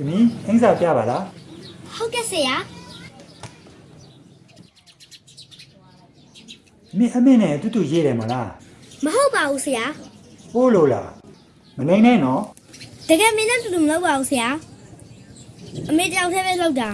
သမီးအင်းစာပြပါလားဟုတ်ကဲ့ဆရာမင်းအမေနဲ့အတူတူရေးတယ်မလားမဟုတ်ပါဘူးဆရာပိုးလို့လားမနေနဲ့နော်တကယ်မင်းနဲ့တူတူမလုပ်ပါဘူးဆရာအမေတယောက်တည်းပဲလုပ်တာ